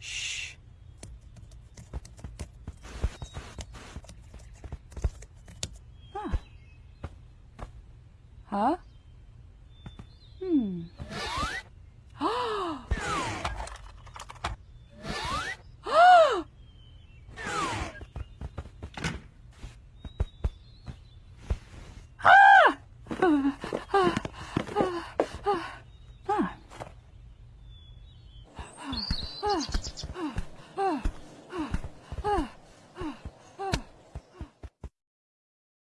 Shh. Huh? Huh? Hmm.